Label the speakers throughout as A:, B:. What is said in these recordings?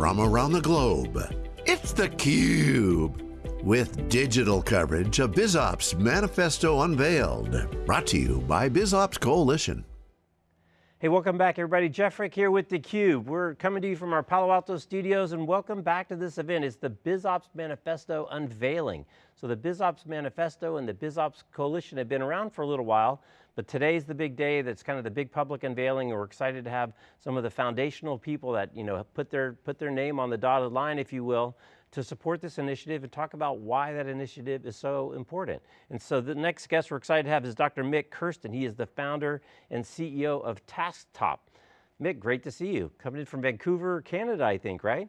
A: from around the globe. It's theCUBE, with digital coverage of BizOps Manifesto Unveiled. Brought to you by BizOps Coalition.
B: Hey, welcome back everybody. Jeff Frick here with theCUBE. We're coming to you from our Palo Alto studios and welcome back to this event. It's the BizOps Manifesto Unveiling. So the BizOps Manifesto and the BizOps Coalition have been around for a little while, but today's the big day that's kind of the big public unveiling we're excited to have some of the foundational people that you know put their, put their name on the dotted line, if you will, to support this initiative and talk about why that initiative is so important. And so the next guest we're excited to have is Dr. Mik Kersten. He is the founder and CEO of Tasktop. Mick, great to see you. Coming in from Vancouver, Canada, I think, right?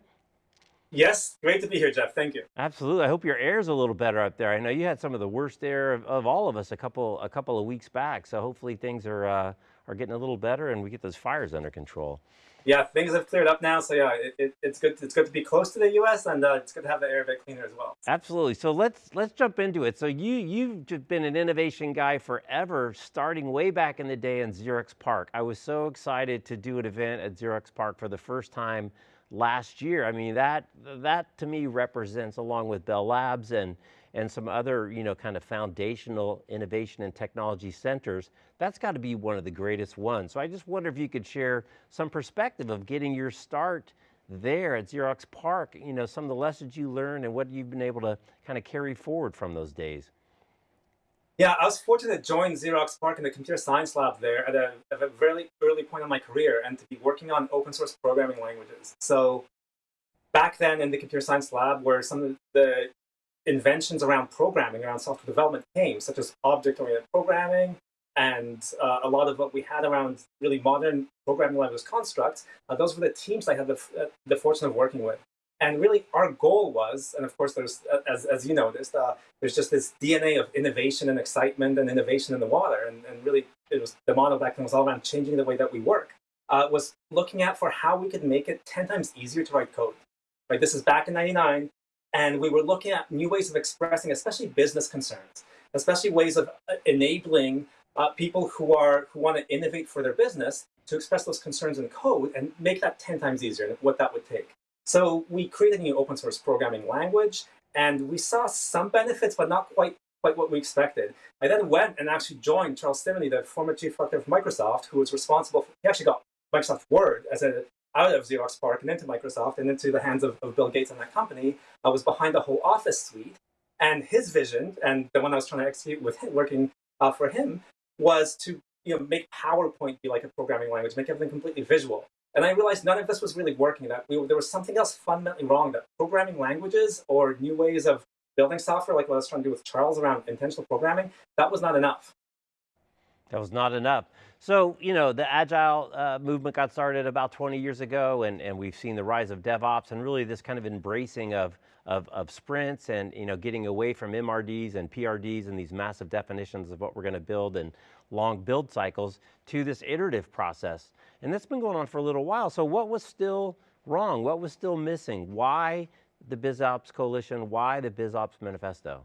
C: Yes, great to be here, Jeff. Thank you.
B: Absolutely. I hope your air's a little better up there. I know you had some of the worst air of, of all of us a couple a couple of weeks back. So hopefully things are uh, are getting a little better and we get those fires under control.
C: Yeah, things have cleared up now. So yeah, it, it, it's good. It's good to be close to the U.S. and uh, it's good to have the air a bit cleaner as well.
B: Absolutely. So let's let's jump into it. So you you've been an innovation guy forever, starting way back in the day in Xerox PARC. I was so excited to do an event at Xerox PARC for the first time last year. I mean, that, that to me represents, along with Bell Labs and, and some other you know, kind of foundational innovation and technology centers, that's got to be one of the greatest ones. So I just wonder if you could share some perspective of getting your start there at Xerox PARC, you know, some of the lessons you learned and what you've been able to kind of carry forward from those days.
C: Yeah, I was fortunate to join Xerox PARC in the computer science lab there at a, at a very early point in my career and to be working on open source programming languages. So back then in the computer science lab where some of the inventions around programming, around software development came, such as object-oriented programming, and uh, a lot of what we had around really modern programming language constructs, uh, those were the teams I had the, uh, the fortune of working with. And really, our goal was, and of course, there's as as you noticed, uh, there's just this DNA of innovation and excitement and innovation in the water. And, and really, it was the model back then was all around changing the way that we work. Uh, was looking at for how we could make it 10 times easier to write code. Right, this is back in '99, and we were looking at new ways of expressing, especially business concerns, especially ways of uh, enabling uh, people who are who want to innovate for their business to express those concerns in code and make that 10 times easier and what that would take. So we created a new open source programming language, and we saw some benefits, but not quite quite what we expected. I then went and actually joined Charles Simonyi, the former chief architect of Microsoft, who was responsible for, he actually got Microsoft Word as a out of Xerox PARC and into Microsoft and into the hands of, of Bill Gates and that company. I was behind the whole Office suite. And his vision, and the one I was trying to execute with him, working uh, for him, was to you know, make PowerPoint be like a programming language, make everything completely visual. And I realized none of this was really working, that we, there was something else fundamentally wrong, that programming languages or new ways of building software, like what I was trying to do with Charles around intentional programming, that was not enough.
B: That was not enough. So, you know, the Agile uh, movement got started about 20 years ago, and, and we've seen the rise of DevOps and really this kind of embracing of, of, of sprints and, you know, getting away from MRDs and PRDs and these massive definitions of what we're going to build and long build cycles to this iterative process. And that's been going on for a little while. So what was still wrong? What was still missing? Why the BizOps Coalition? Why the BizOps Manifesto?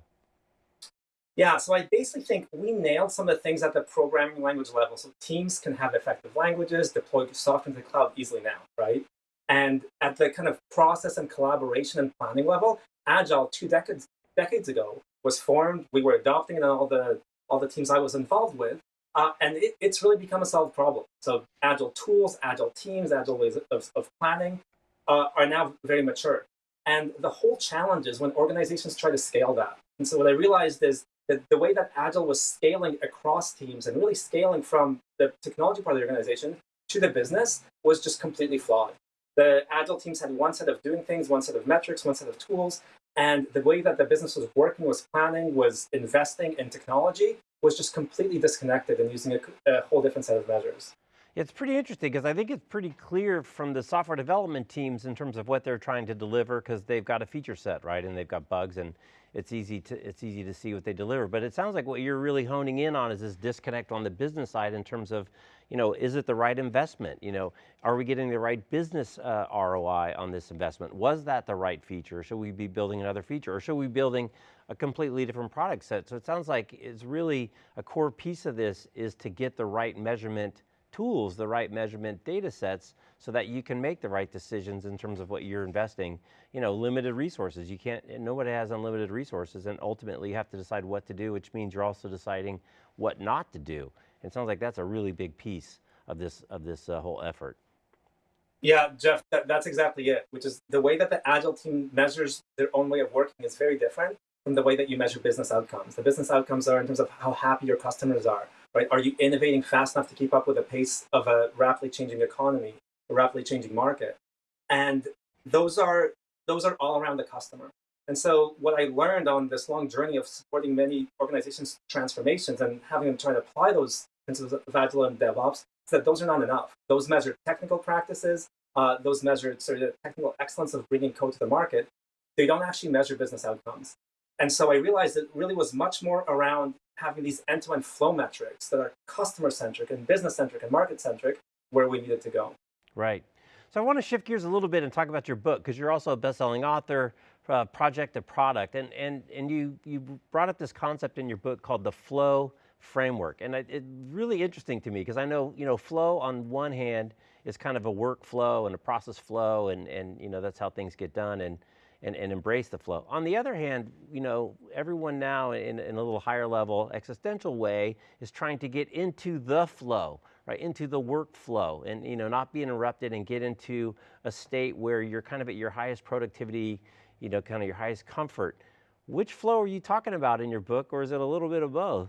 C: Yeah, so I basically think we nailed some of the things at the programming language level. So teams can have effective languages, deploy software into the cloud easily now, right? And at the kind of process and collaboration and planning level, Agile two decades decades ago was formed. We were adopting it all the all the teams I was involved with. Uh, and it, it's really become a solved problem. So agile tools, agile teams, agile ways of, of planning uh, are now very mature. And the whole challenge is when organizations try to scale that. And so what I realized is that the way that agile was scaling across teams and really scaling from the technology part of the organization to the business was just completely flawed. The agile teams had one set of doing things, one set of metrics, one set of tools, and the way that the business was working, was planning, was investing in technology was just completely disconnected and using a, a whole different set of measures.
B: It's pretty interesting because I think it's pretty clear from the software development teams in terms of what they're trying to deliver because they've got a feature set, right? And they've got bugs and it's easy to it's easy to see what they deliver. But it sounds like what you're really honing in on is this disconnect on the business side in terms of, you know, is it the right investment? You know, are we getting the right business uh, ROI on this investment? Was that the right feature? Should we be building another feature? Or should we be building a completely different product set? So it sounds like it's really a core piece of this is to get the right measurement tools, the right measurement data sets so that you can make the right decisions in terms of what you're investing. You know, limited resources, you can't, nobody has unlimited resources and ultimately you have to decide what to do, which means you're also deciding what not to do. It sounds like that's a really big piece of this, of this uh, whole effort.
C: Yeah, Jeff, that, that's exactly it, which is the way that the Agile team measures their own way of working is very different from the way that you measure business outcomes. The business outcomes are in terms of how happy your customers are, right? Are you innovating fast enough to keep up with the pace of a rapidly changing economy, a rapidly changing market? And those are, those are all around the customer. And so what I learned on this long journey of supporting many organizations' transformations and having them try to apply those principles of Agile and DevOps that those are not enough. Those measure technical practices, uh, those measure sort of technical excellence of bringing code to the market. They don't actually measure business outcomes. And so I realized it really was much more around having these end-to-end -end flow metrics that are customer-centric and business-centric and market-centric where we needed to go.
B: Right. So I want to shift gears a little bit and talk about your book because you're also a best-selling author, uh, project to product, and, and, and you, you brought up this concept in your book called the flow framework. And it's really interesting to me because I know, you know, flow on one hand is kind of a workflow and a process flow and, and you know, that's how things get done and, and, and embrace the flow. On the other hand, you know, everyone now in, in a little higher level existential way is trying to get into the flow, right, into the workflow and, you know, not be interrupted and get into a state where you're kind of at your highest productivity, you know, kind of your highest comfort. Which flow are you talking about in your book or is it a little bit of both?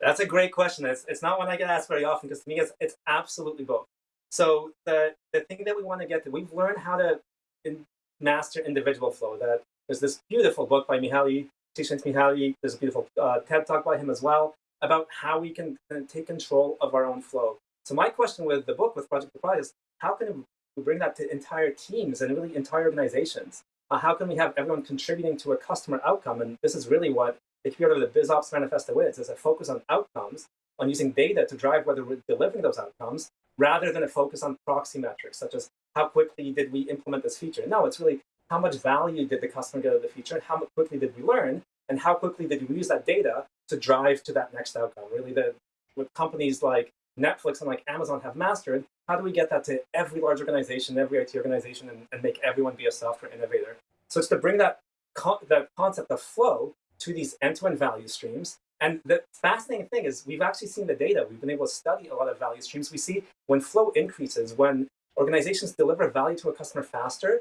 C: That's a great question. It's, it's not one I get asked very often because to me it's, it's absolutely both. So the, the thing that we want to get to, we've learned how to in, master individual flow. That There's this beautiful book by Mihaly Csikszentmihalyi, there's a beautiful uh, TED talk by him as well, about how we can take control of our own flow. So my question with the book, with Project Product, is how can we bring that to entire teams and really entire organizations? Uh, how can we have everyone contributing to a customer outcome? And this is really what you go the BizOps manifesto is, is a focus on outcomes, on using data to drive whether we're delivering those outcomes, rather than a focus on proxy metrics, such as how quickly did we implement this feature? No, it's really how much value did the customer get out of the feature, and how quickly did we learn, and how quickly did we use that data to drive to that next outcome? Really, the, with companies like Netflix and like Amazon have mastered, how do we get that to every large organization, every IT organization, and, and make everyone be a software innovator? So it's to bring that, con that concept of flow to these end-to-end -end value streams. And the fascinating thing is we've actually seen the data. We've been able to study a lot of value streams. We see when flow increases, when organizations deliver value to a customer faster,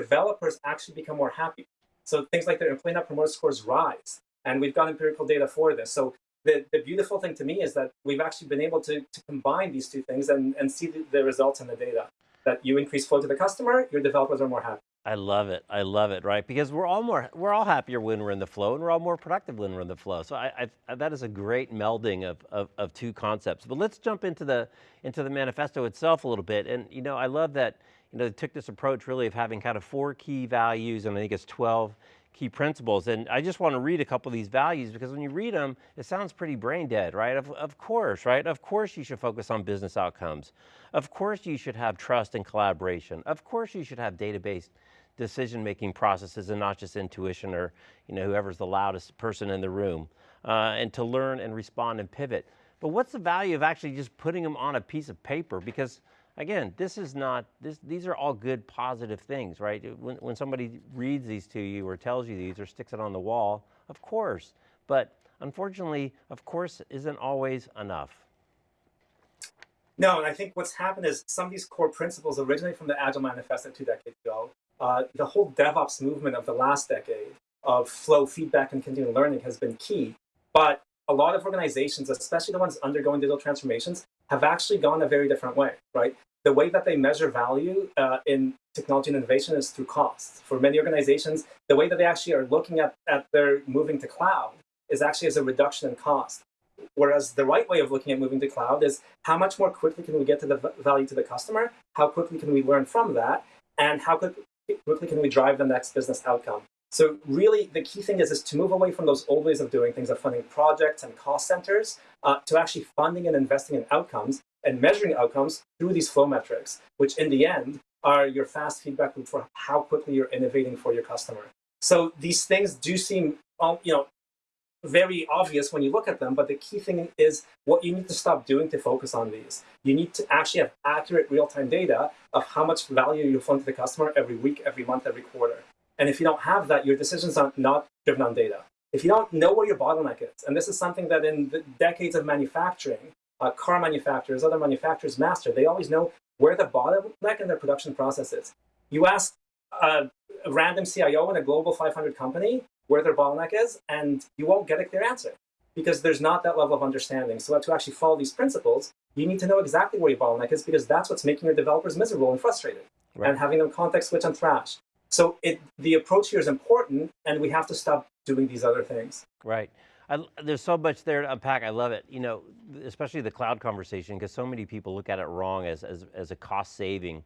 C: developers actually become more happy. So things like their employee net promoter scores rise. And we've got empirical data for this. So the, the beautiful thing to me is that we've actually been able to, to combine these two things and, and see the, the results in the data. That you increase flow to the customer, your developers are more happy.
B: I love it. I love it, right? Because we're all more, we're all happier when we're in the flow and we're all more productive when we're in the flow. So I, I, that is a great melding of, of, of, two concepts. But let's jump into the, into the manifesto itself a little bit. And you know, I love that, you know, they took this approach really of having kind of four key values and I think it's 12 key principles. And I just want to read a couple of these values because when you read them, it sounds pretty brain dead, right? Of, of course, right? Of course you should focus on business outcomes. Of course you should have trust and collaboration. Of course you should have database decision-making processes and not just intuition or you know, whoever's the loudest person in the room. Uh, and to learn and respond and pivot. But what's the value of actually just putting them on a piece of paper? Because again, this is not, this, these are all good positive things, right? When, when somebody reads these to you or tells you these or sticks it on the wall, of course. But unfortunately, of course isn't always enough.
C: No, and I think what's happened is some of these core principles originally from the Agile Manifesto two decades ago. Uh, the whole DevOps movement of the last decade of flow, feedback, and continual learning has been key. But a lot of organizations, especially the ones undergoing digital transformations, have actually gone a very different way, right? The way that they measure value uh, in technology and innovation is through cost. For many organizations, the way that they actually are looking at, at their moving to cloud is actually as a reduction in cost. Whereas the right way of looking at moving to cloud is how much more quickly can we get to the value to the customer? How quickly can we learn from that? And how quickly can we drive the next business outcome? So really, the key thing is, is to move away from those old ways of doing things, of funding projects and cost centers, uh, to actually funding and investing in outcomes and measuring outcomes through these flow metrics, which in the end are your fast feedback loop for how quickly you're innovating for your customer. So these things do seem, um, you know, very obvious when you look at them, but the key thing is what you need to stop doing to focus on these. You need to actually have accurate real-time data of how much value you're flowing to the customer every week, every month, every quarter. And if you don't have that, your decisions are not driven on data. If you don't know where your bottleneck is, and this is something that in the decades of manufacturing, uh, car manufacturers, other manufacturers master, they always know where the bottleneck in their production process is. You ask a, random CIO in a global 500 company where their bottleneck is, and you won't get a clear answer because there's not that level of understanding. So to actually follow these principles, you need to know exactly where your bottleneck is because that's what's making your developers miserable and frustrated right. and having them context switch and thrash. So it, the approach here is important, and we have to stop doing these other things.
B: Right. I, there's so much there to unpack. I love it. You know, especially the cloud conversation, because so many people look at it wrong as, as, as a cost saving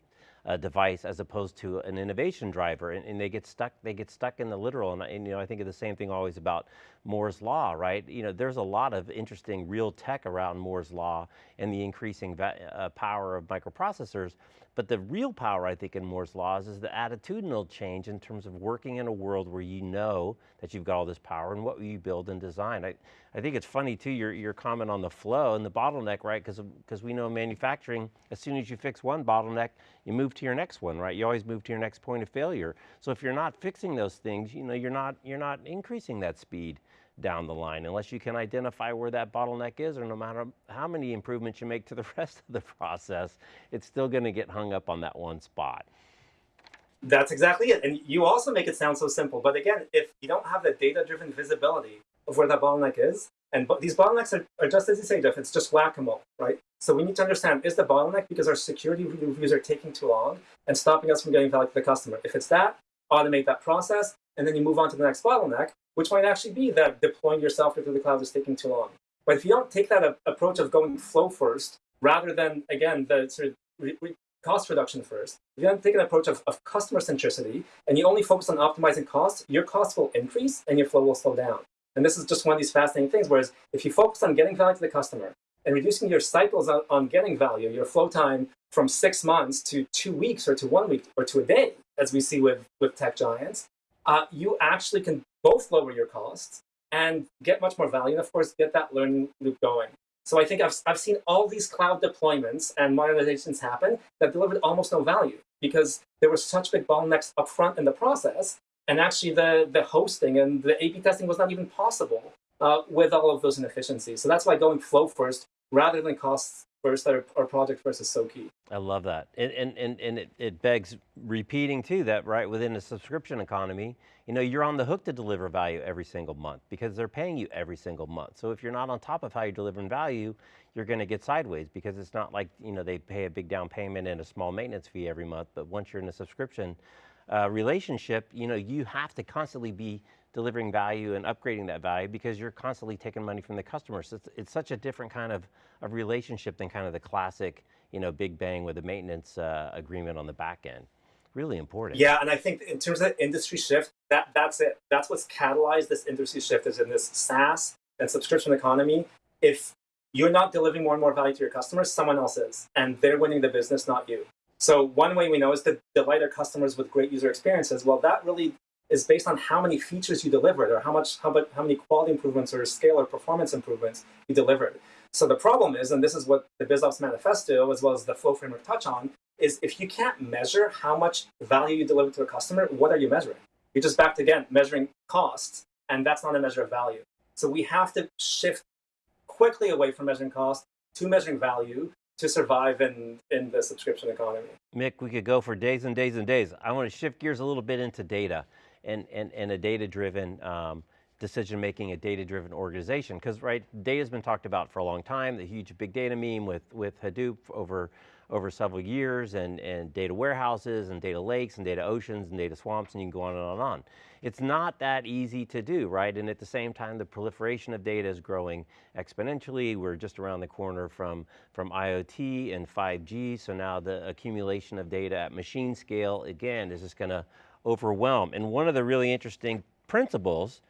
B: uh, device as opposed to an innovation driver, and, and, they get stuck. They get stuck in the literal, and, and, you know I think of the same thing always about Moore's law, right? You know, there's a lot of interesting real tech around Moore's law and the increasing uh, power of microprocessors, but the real power, I think, in Moore's laws is the attitudinal change in terms of working in a world where you know that you've got all this power and what you build and design. I, I think it's funny too, your, your comment on the flow and the bottleneck, right? Because we know manufacturing, as soon as you fix one bottleneck, you move to your next one, right? You always move to your next point of failure. So if you're not fixing those things, you know, you're not, you're not increasing that speed down the line unless you can identify where that bottleneck is or no matter how many improvements you make to the rest of the process, it's still going to get hung up on that one spot.
C: That's exactly it. And you also make it sound so simple. But again, if you don't have the data-driven visibility of where that bottleneck is, and these bottlenecks are, are just as you say, Jeff, it's just whack-a-mole, right? So we need to understand, is the bottleneck because our security reviews are taking too long and stopping us from getting value to the customer? If it's that, automate that process, and then you move on to the next bottleneck, which might actually be that deploying your software to the cloud is taking too long. But if you don't take that approach of going flow first, rather than, again, the sort of re re cost reduction first, if you don't take an approach of, of customer centricity and you only focus on optimizing costs, your costs will increase and your flow will slow down. And this is just one of these fascinating things, whereas if you focus on getting value to the customer and reducing your cycles on, on getting value, your flow time from six months to two weeks or to one week or to a day, as we see with, with tech giants, uh, you actually can both lower your costs and get much more value, and of course, get that learning loop going. So I think I've, I've seen all these cloud deployments and modernizations happen that delivered almost no value because there were such big bottlenecks upfront in the process, and actually the, the hosting and the A-B testing was not even possible uh, with all of those inefficiencies. So that's why going flow first rather than costs first our, or project first is so key.
B: I love that. And, and, and, and it, it begs repeating too that right within the subscription economy, you know, you're on the hook to deliver value every single month because they're paying you every single month. So if you're not on top of how you're delivering value, you're going to get sideways because it's not like, you know, they pay a big down payment and a small maintenance fee every month, but once you're in a subscription uh, relationship, you know, you have to constantly be delivering value and upgrading that value because you're constantly taking money from the customers. So it's, it's, such a different kind of, of relationship than kind of the classic, you know, big bang with a maintenance uh, agreement on the back end. Really important.
C: Yeah, and I think in terms of industry shift, that that's it. That's what's catalyzed this industry shift is in this SaaS and subscription economy. If you're not delivering more and more value to your customers, someone else is, and they're winning the business, not you. So one way we know is to delight our customers with great user experiences. Well, that really is based on how many features you delivered or how much how, how many quality improvements or scale or performance improvements you delivered. So the problem is, and this is what the BizOps manifesto as well as the flow framework touch on, is if you can't measure how much value you deliver to a customer, what are you measuring? You're just back to again measuring costs, and that's not a measure of value. So we have to shift quickly away from measuring cost to measuring value to survive in, in the subscription economy.
B: Mik, we could go for days and days and days. I want to shift gears a little bit into data and, and, and a data-driven um, decision making, a data-driven organization. Because right, data's been talked about for a long time, the huge big data meme with, with Hadoop over, over several years and, and data warehouses and data lakes and data oceans and data swamps and you can go on and on and on. It's not that easy to do, right? And at the same time, the proliferation of data is growing exponentially. We're just around the corner from, from IoT and 5G, so now the accumulation of data at machine scale, again, is just going to overwhelm. And one of the really interesting principles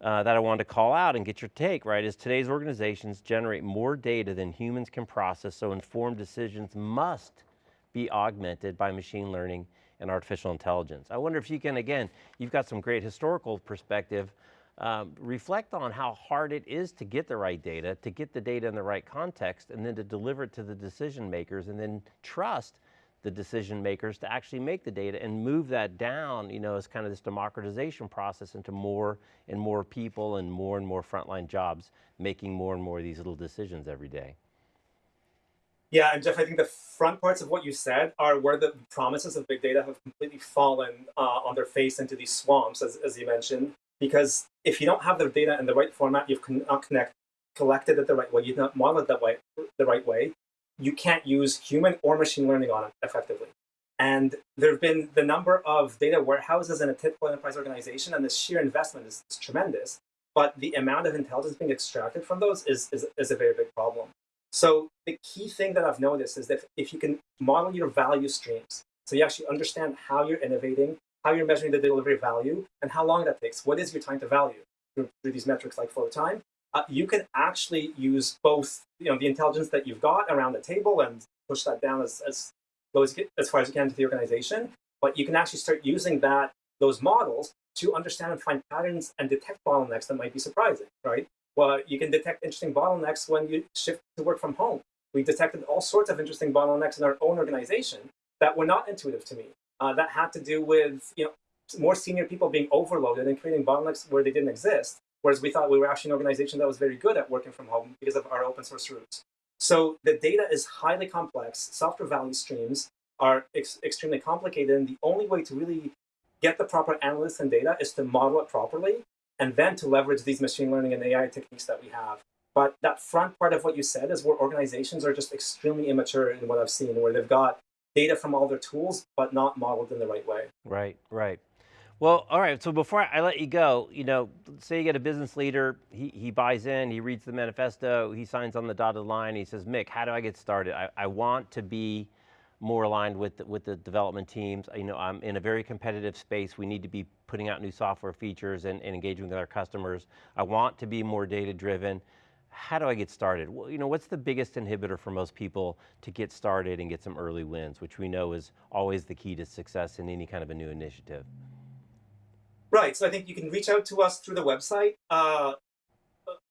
B: uh, that I wanted to call out and get your take, right, is today's organizations generate more data than humans can process, so informed decisions must be augmented by machine learning and artificial intelligence. I wonder if you can, again, you've got some great historical perspective um, reflect on how hard it is to get the right data, to get the data in the right context, and then to deliver it to the decision makers, and then trust the decision makers to actually make the data and move that down, you know, as kind of this democratization process into more and more people and more and more frontline jobs, making more and more of these little decisions every day.
C: Yeah, and Jeff, I think the front parts of what you said are where the promises of big data have completely fallen uh, on their face into these swamps, as, as you mentioned because if you don't have the data in the right format, you've not connect, collected it the right way, you've not modeled it that way, the right way, you can't use human or machine learning on it effectively. And there have been the number of data warehouses in a typical enterprise organization, and the sheer investment is, is tremendous. But the amount of intelligence being extracted from those is, is, is a very big problem. So the key thing that I've noticed is that if you can model your value streams, so you actually understand how you're innovating, how you're measuring the delivery value, and how long that takes. What is your time to value through, through these metrics like flow time? Uh, you can actually use both you know, the intelligence that you've got around the table and push that down as, as, as, as far as you can to the organization. But you can actually start using that those models to understand and find patterns and detect bottlenecks that might be surprising, right? Well, you can detect interesting bottlenecks when you shift to work from home. We detected all sorts of interesting bottlenecks in our own organization that were not intuitive to me uh, that had to do with you know more senior people being overloaded and creating bottlenecks where they didn't exist. Whereas we thought we were actually an organization that was very good at working from home because of our open source roots. So the data is highly complex. Software value streams are ex extremely complicated. And the only way to really get the proper analysis and data is to model it properly and then to leverage these machine learning and AI techniques that we have. But that front part of what you said is where organizations are just extremely immature in what I've seen, where they've got data from all their tools, but not modeled in the right way.
B: Right, right. Well, all right, so before I let you go, you know, say you get a business leader, he, he buys in, he reads the manifesto, he signs on the dotted line, he says, Mik, how do I get started? I, I want to be more aligned with the, with the development teams. You know, I'm in a very competitive space. We need to be putting out new software features and, and engaging with our customers. I want to be more data driven how do I get started? Well, you know, what's the biggest inhibitor for most people to get started and get some early wins, which we know is always the key to success in any kind of a new initiative?
C: Right, so I think you can reach out to us through the website uh,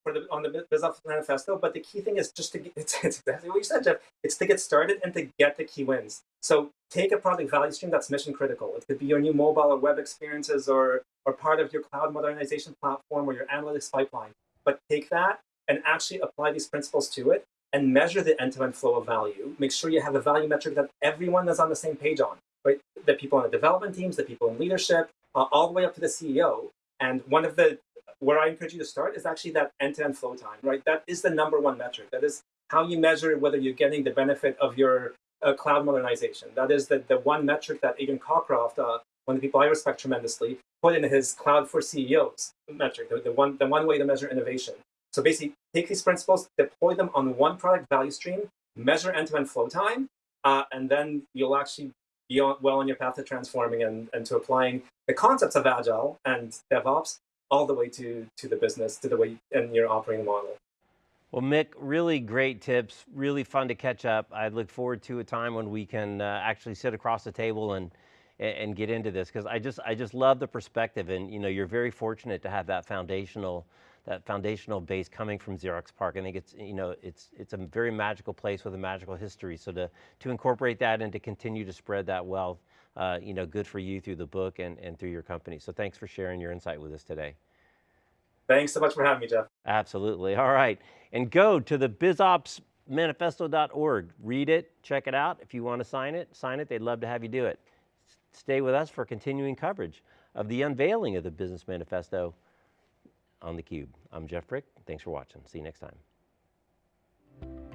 C: for the, on the BizOps Manifesto, but the key thing is just to get, it's, it's exactly what you said, Jeff, it's to get started and to get the key wins. So take a product value stream that's mission critical. It could be your new mobile or web experiences or, or part of your cloud modernization platform or your analytics pipeline. But take that and actually apply these principles to it and measure the end-to-end -end flow of value. Make sure you have a value metric that everyone is on the same page on, right? The people on the development teams, the people in leadership, uh, all the way up to the CEO. And one of the, where I encourage you to start is actually that end-to-end -end flow time, right? That is the number one metric. That is how you measure whether you're getting the benefit of your uh, cloud modernization. That is the, the one metric that Adrian Cockcroft, uh, one of the people I respect tremendously, put in his Cloud for CEOs metric, the, the, one, the one way to measure innovation. So basically, take these principles, deploy them on one product value stream, measure end-to-end -end flow time, uh, and then you'll actually on, well on your path to transforming and, and to applying the concepts of Agile and DevOps all the way to, to the business, to the way and your operating model.
B: Well, Mik, really great tips, really fun to catch up. I look forward to a time when we can uh, actually sit across the table and and get into this because I just I just love the perspective and you know you're very fortunate to have that foundational that foundational base coming from Xerox PARC. I think it's, you know, it's, it's a very magical place with a magical history. So to, to incorporate that and to continue to spread that wealth, uh, you know, good for you through the book and, and through your company. So thanks for sharing your insight with us today.
C: Thanks so much for having me, Jeff.
B: Absolutely, all right. And go to the bizopsmanifesto.org. Read it, check it out. If you want to sign it, sign it. They'd love to have you do it. Stay with us for continuing coverage of the unveiling of the Business Manifesto on theCUBE. I'm Jeff Frick, thanks for watching. See you next time.